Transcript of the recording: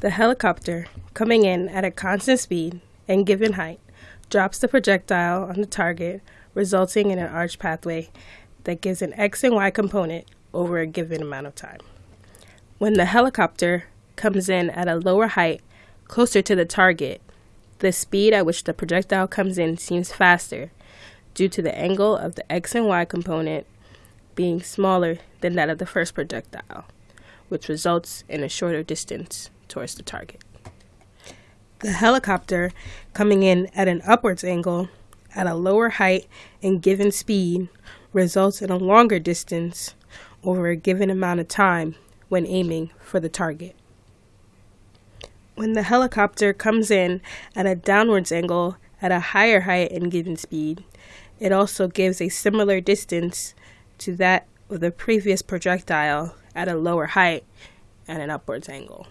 The helicopter, coming in at a constant speed and given height, drops the projectile on the target, resulting in an arch pathway that gives an x and y component over a given amount of time. When the helicopter comes in at a lower height, closer to the target, the speed at which the projectile comes in seems faster due to the angle of the x and y component being smaller than that of the first projectile, which results in a shorter distance towards the target. The helicopter coming in at an upwards angle at a lower height and given speed results in a longer distance over a given amount of time when aiming for the target. When the helicopter comes in at a downwards angle at a higher height and given speed, it also gives a similar distance to that of the previous projectile at a lower height and an upwards angle.